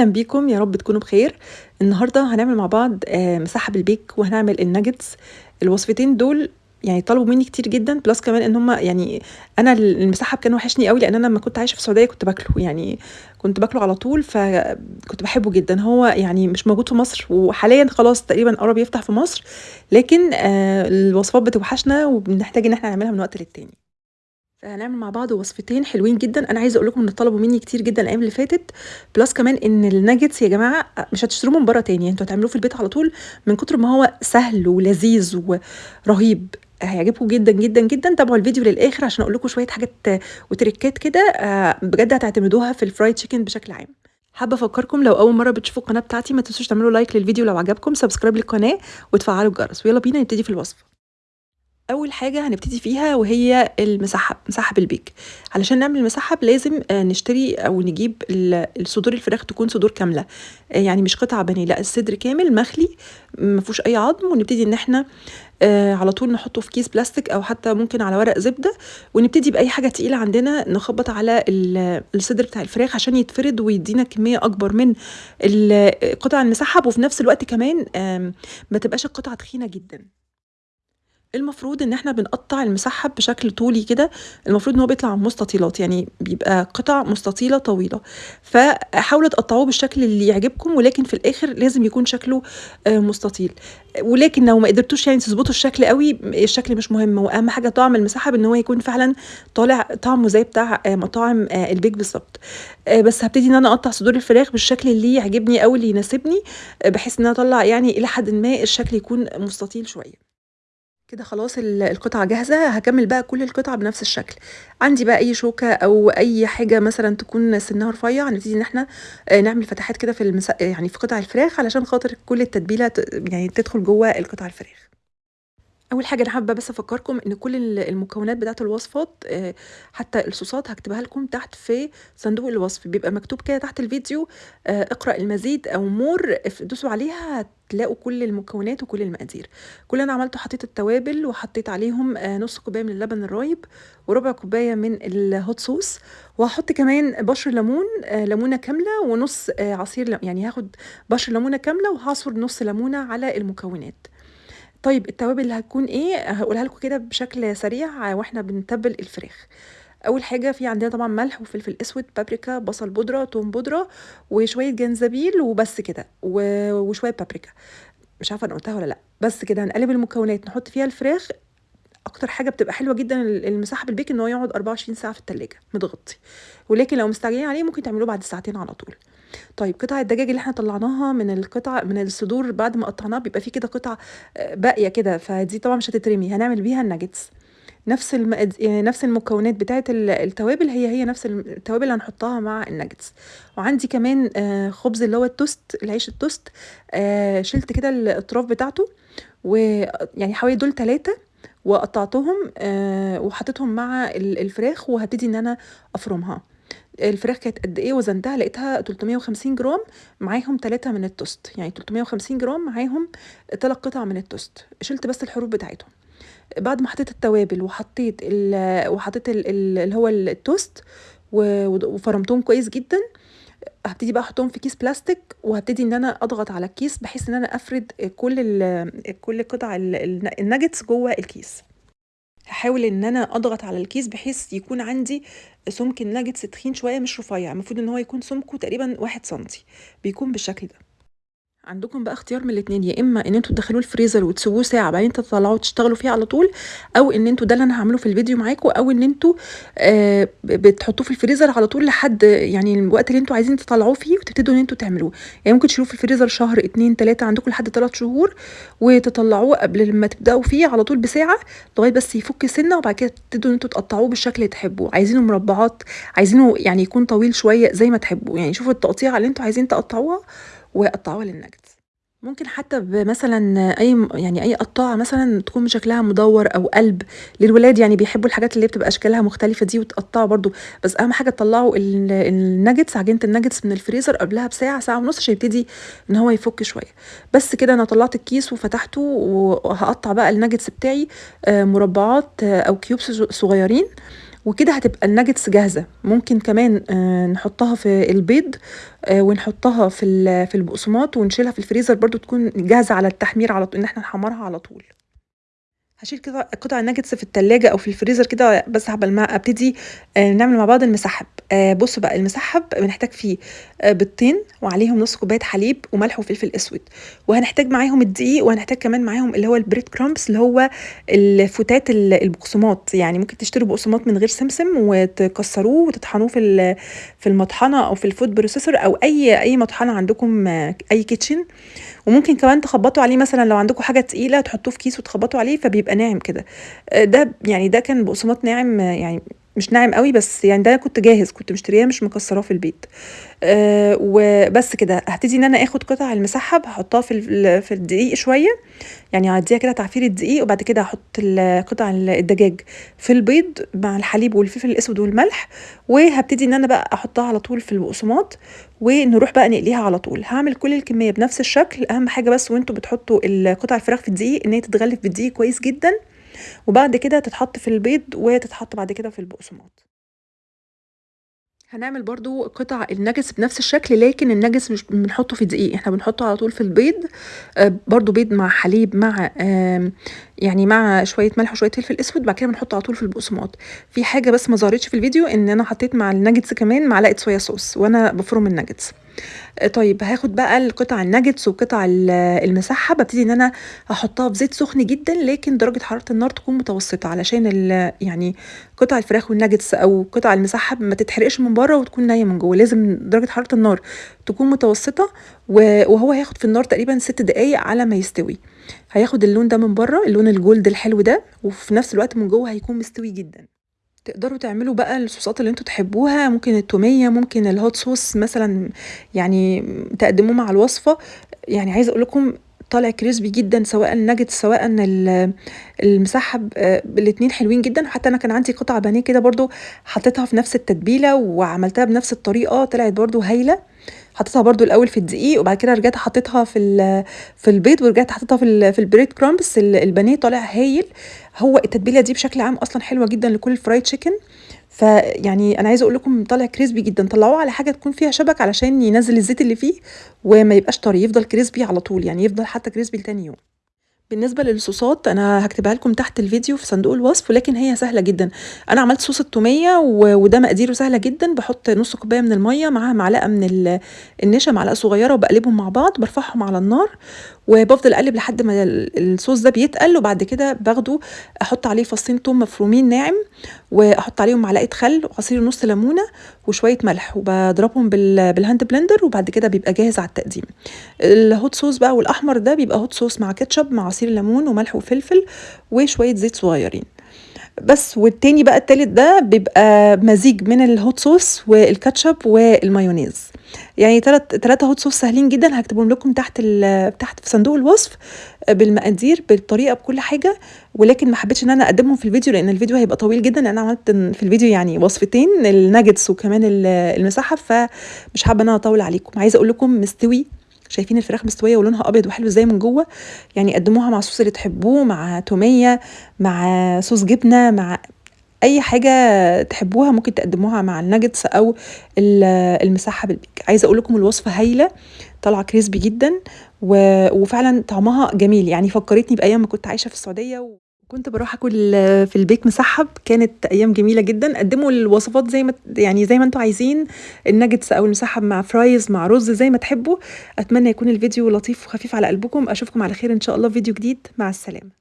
أهلا بيكم. يا رب تكونوا بخير. النهارده هنعمل مع بعض آه، مسحب البيك وهنعمل الناجتس. الوصفتين دول يعني طلبوا مني كتير جدا plus كمان إن هم يعني أنا المسحب كان وحشني قوي لأن أنا لما كنت عايشة في السعودية كنت باكله يعني كنت باكله على طول فكنت بحبه جدا. هو يعني مش موجود في مصر وحاليا خلاص تقريبا قرب يفتح في مصر لكن آه، الوصفات بتوحشنا وبنحتاج إن إحنا نعملها من وقت للتاني. فهنعمل مع بعض وصفتين حلوين جدا. أنا عايزة أقول لكم إن طلبوا مني كتير جدا الأيام اللي فاتت. plus كمان إن الناجتس يا جماعة مش هتشتروه من بره تاني. أنتوا هتعملوه في البيت على طول من كتر ما هو سهل ولذيذ ورهيب. هيعجبكم جدا جدا جدا. تابعوا الفيديو للآخر عشان أقول لكم شوية حاجات وتريكات كده بجد هتعتمدوها في ال fried chicken بشكل عام. حابة أفكركم لو أول مرة بتشوفوا القناة بتاعتي ما تنسوش تعملوا like للفيديو لو عجبكم subscribe للقناة وتفعلوا الجرس. ويلا بينا نبتدي في الوصفه أول حاجة هنبتدي فيها وهي المسحب مسحب البيك. علشان نعمل المسحب لازم آه، نشتري أو نجيب الصدور الفراخ تكون صدور كاملة. آه، يعني مش قطع بني لأ الصدر كامل مخلي ما فيهوش أي عظم ونبتدي إن إحنا آه على طول نحطه في كيس بلاستيك أو حتى ممكن على ورق زبدة ونبتدي بأي حاجة تقيلة عندنا نخبط على الصدر بتاع الفراخ عشان يتفرد ويدينا كمية أكبر من قطع المسحب وفي نفس الوقت كمان ما تبقاش القطعه تخينة جدا. المفروض إن إحنا بنقطّع المسحّب بشكل طولي كده، المفروض إن هو بيطلع مستطيلات، يعني بيبقى قطع مستطيلة طويلة، فحاولوا تقطّعوه بالشكل اللي يعجبكم، ولكن في الآخر لازم يكون شكله آه، مستطيل، ولكن لو ما قدرتوش يعني تضبطوا الشكل أوي، الشكل مش مهم، وأهم حاجة طعم المسحّب إن هو يكون فعلًا طالع طعمه زي بتاع آه، مطاعم آه، البيك بالضبط، بس هبتدي إن أنا أقطّع صدور الفراخ بالشكل اللي يعجبني أو اللي يناسبني، بحيث إن أنا أطلّع يعني إلى حدٍ ما الشكل يكون مستطيل شوية. كده خلاص القطعة جاهزة هكمل بقى كل القطع بنفس الشكل. عندي بقى أي شوكة أو أي حاجة مثلا تكون سنها رفيع هنبتدي إن إحنا آه، نعمل فتحات كده في المس... يعني في قطع الفراخ علشان خاطر كل التتبيلة يعني تدخل جوه القطع الفراخ. أول حاجة أنا حابة بس أفكركم إن كل المكونات بتاعة الوصفات آه، حتى الصوصات هكتبها لكم تحت في صندوق الوصف. بيبقى مكتوب كده تحت الفيديو آه، اقرأ المزيد أو more دوسوا عليها هتلاقوا كل المكونات وكل المقادير. كل أنا عملته حطيت التوابل وحطيت عليهم آه، نص كوباية من اللبن الرايب وربع كوباية من ال hot sauce وهحط كمان بشر ليمون ليمونة كاملة ونص عصير يعني هاخد بشر ليمونة كاملة وهعصر نص ليمونة على المكونات. طيب التوابل اللي هتكون إيه، هقولها لكم كده بشكل سريع وإحنا بنتبّل الفراخ. أول حاجة في عندنا طبعًا ملح وفلفل أسود، بابريكا، بصل بودرة، توم بودرة، وشوية جنزبيل وبس كده، وشوية بابريكا. مش عارفة أنا قُلتها والّا لأ، بس كده هنقلّب المكونات نحط فيها الفراخ أكتر حاجة بتبقى حلوة جدًا المساحة بالبيك إن هو يقعد 24 ساعة في التلاجة متغطي، ولكن لو مستعجلين عليه ممكن تعملوه بعد ساعتين على طول. طيب قطع الدجاج اللي إحنا طلّعناها من القطع من الصدور بعد ما قطّعناها بيبقى في كده قطع آه، باقية كده، فدي طبعًا مش هتترمي، هنعمل بيها الناجتس. نفس المقاد يعني نفس المكونات بتاعة التوابل هي، هي نفس التوابل اللي هنحطها مع الناجتس. وعندي كمان آه، خبز اللي هو التوست، العيش التوست آه، شِلت كده الأطراف بتاعته ويعني حوالي دول 3 وقطّعتهم وحطيتهم مع الفراخ وهبتدي إن أنا أفرمها. الفراخ كانت قد إيه وزنتها لقيتها 350 جرام معاهم 3 من التوست، يعني 350 جرام معاهم 3 قطع من التوست، شِلت بس الحروف بتاعتهم. بعد ما حطيت التوابل وحطيت ال وحطيت ال اللي هو التوست وفرمتهم كويس جدًا، هبتدي بقى أحطهم في كيس بلاستيك وهبتدي إن أنا أضغط على الكيس بحيث إن أنا أفرد كل كل قطع الناجتس جوّه الكيس. هحاول إن أنا أضغط على الكيس بحيث يكون عندي سمك الناجتس تخين شوية مش رفيع، المفروض إن هو يكون سمكه تقريبًا واحد سنتي، بيكون بالشكل ده. عندكم بقى اختيار من الاتنين يا إما إن أنتوا تدخلوه الفريزر وتسيبوه ساعة بعدين تطلعوه تشتغلوا فيه على طول أو إن أنتوا ده اللي أنا هعمله في الفيديو معاكم أو إن أنتوا آه بتحطوه في الفريزر على طول لحد يعني الوقت اللي أنتوا عايزين تطلعوه فيه وتبتدوا إن أنتوا تعملوا يعني ممكن تشيلوه في الفريزر شهر اتنين تلاتة عندكم لحد تلات شهور وتطلعوه قبل ما تبدأوا فيه على طول بساعة لغاية بس يفك سنة وبعد كده تبتدوا إن أنتوا تقطعوه بالشكل اللي تحبوه. عايزينه مربعات عايزينه يعني يكون طويل شوية زي ما تحبوا يعني شوفوا التقطيعه اللي أنتوا عايزين تقطعوها وقطعوها للنجتس ممكن حتى بمثلًا أي يعني أي قطّاعة مثلًا تكون شكلها مدوّر أو قلب، للولاد يعني بيحبّوا الحاجات اللي بتبقى أشكالها مختلفة دي وتقطّعوا برضه، بس أهم حاجة تطلّعوا الناجتس عجينة الناجتس من الفريزر قبلها بساعة، ساعة ونُص عشان يبتدي إن هو يفُك شوية. بس كده أنا طلّعت الكيس وفتحته وهقطّع بقى الناجتس بتاعي آه، مربعات آه، أو cubes صغيّرين. وكده هتبقى الناجتس جاهزة. ممكن كمان آه، نحطها في البيض آه، ونحطها في في البقسماط ونشيلها في الفريزر برضو تكون جاهزة على التحمير على طول إن إحنا نحمرها على طول. هاشيل كده قطع الناجتس في التلاجة أو في الفريزر كده بس قبل ما أبتدي آآ نعمل مع بعض المسحّب. آآ بُصّوا بقى المسحّب بنحتاج فيه آآ بيضتين وعليهم نُص كوباية حليب وملح وفلفل أسود، وهنحتاج معاهم الدقيق وهنحتاج كمان معاهم اللي هو الbread crumbs اللي هو الفتات ال البقسماط، يعني ممكن تشتروا بقسماط من غير سمسم وتكسّروه وتطحنوه في في المطحنة أو في الfood processor أو أي أي مطحنة عندكم أي kitchen وممكن كمان تخبّطوا عليه مثلًا لو عندكم حاجة تقيلة تحطوه في كيس وتخبّطوا عليه فبيبقى ناعم كده. آآ ده يعني ده كان بقسماط ناعم يعني مش ناعم أوي بس يعني ده كنت جاهز كنت مشترياه مش مكسّراه في البيت. آآ وبس كده هابتدي إن أنا آخد قطع المسحّب هاحطها في في الدقيق شوية، يعني هادّيها كده تعفيرة دقيق وبعد كده هاحط ال قطع ال الدجاج في البيض مع الحليب والفلفل الأسود والملح، وهابتدي إن أنا بقى أحطها على طول في البقسماط ونروح بقى نقليها على طول. هاعمل كل الكمية بنفس الشكل، أهم حاجة بس وأنتم بتحطوا قطع الفراخ في الدقيق إن هي تتغلف بالدقيق كويس جدًا، وبعد كده تتحط في البيض وتتحط بعد كده في البقسماط. هنعمل برضه قطع الناجتس بنفس الشكل لكن الناجتس مش بنحطه في دقيق، إحنا بنحطه على طول في البيض آآ برضه بيض مع حليب مع يعني مع شوية ملح وشوية فلفل أسود، بعد كده بنحطه على طول في البقسماط. في حاجة بس ما ظهرتش في الفيديو إن أنا حطيت مع الناجتس كمان معلقة صويا صوص وأنا بافرم الناجتس. طيب هاخد بقى القطع الناجتس وقطع ال المسحّب ابتدي إن أنا أحطها في زيت سخن جدًا لكن درجة حرارة النار تكون متوسطة علشان يعني قطع الفراخ والناجتس أو قطع المسحّب ما تتحرقش من برّه وتكون نيّة من جوّه، لازم درجة حرارة النار تكون متوسطة و وهو هياخد في النار تقريبًا 6 دقايق على ما يستوي. هياخد اللون ده من برّه، اللون الجولد الحلو ده، وفي نفس الوقت من جوّه هيكون مستوي جدًا. تقدروا تعملوا بقى الصوصات اللي أنتم تحبوها، ممكن التومية، ممكن الhot sauce مثلًا يعني تقدموه مع الوصفة، يعني عايزة أقول لكم طالع crispy جدًا سواء الناجتس سواء ال المسحّب آآ الاتنين حلوين جدًا، وحتى أنا كان عندي قطع بانيه كده برضه حطيتها في نفس التتبيلة وعملتها بنفس الطريقة طلعت برضه هايلة. حطيتها برضه الأول في الدقيق وبعد كده رجعت حطيتها في في البيض ورجعت حطيتها في في الbread crumbs ال البانيه طالع هايل. هو التتبيلة دي بشكل عام أصلًا حلوة جدًا لكل الfried chicken فيعني أنا عايزة أقول لكم طالع crispy جدًا، طلّعوه على حاجة تكون فيها شبك علشان ينزّل الزيت اللي فيه وما يبقاش طري، يفضل crispy على طول، يعني يفضل حتى crispy لتاني يوم. بالنسبة للصوصات أنا هاكتبها لكم تحت الفيديو في صندوق الوصف، ولكن هي سهلة جدًا. أنا عملت صوص التومية وده مقاديره سهلة جدًا، باحط نُص كوباية من المَيّة معاها معلقة من ال النشا معلقة صغيرة وباقلبهم مع بعض، بارفعهم على النار وبافضل أقلب لحد ما ال الصوص ده بيتقل وبعد كده باخده أحط عليه فصين توم مفرومين ناعم، وأحط عليهم معلقة خل وعصير نُص ليمونة وشوية ملح وباضربهم بال بال hand blender وبعد كده بيبقى جاهز على التقديم. الhot sauce بقى والأحمر ده بيبقى hot sauce مع كاتشب مع عصير ليمون وملح وفلفل وشوية زيت صغيرين. بس والتاني بقى التالت ده بيبقى مزيج من الhot sauce والكاتشب والمايونيز. يعني تلات 3 hot sauce سهلين جدًا هاكتبهم لكم تحت تحت في صندوق الوصف بالمقادير بالطريقة بكل حاجة، ولكن ما حبيتش إن أنا أقدمهم في الفيديو لأن الفيديو هيبقى طويل جدًا، لأن أنا عملت في الفيديو يعني وصفتين الناجتس وكمان ال المسحّب فمش حابة إن أنا أطوّل عليكم. عايزة أقول لكم مستوي، شايفين الفراخ مستوية ولونها أبيض وحلو إزاي من جوّه، يعني قدموها مع الصوص اللي تحبوه، مع تومية، مع صوص جبنة، مع أي حاجة تحبوها ممكن تقدموها مع الناجتس أو ال المسحّب البيك. عايزة أقول لكم الوصفة هايلة، طالعة crispy جدًا و وفعلًا طعمها جميل، يعني فكّرتني بأيام ما كنت عايشة في السعودية وكنت باروح آكل في البيك مسحّب، كانت أيام جميلة جدًا. قدموا الوصفات زي ما يعني زي ما أنتم عايزين، الناجتس أو المسحّب مع fries مع رز زي ما تحبوا. أتمنى يكون الفيديو لطيف وخفيف على قلبكم، أشوفكم على خير إن شاء الله في فيديو جديد، مع السلامة.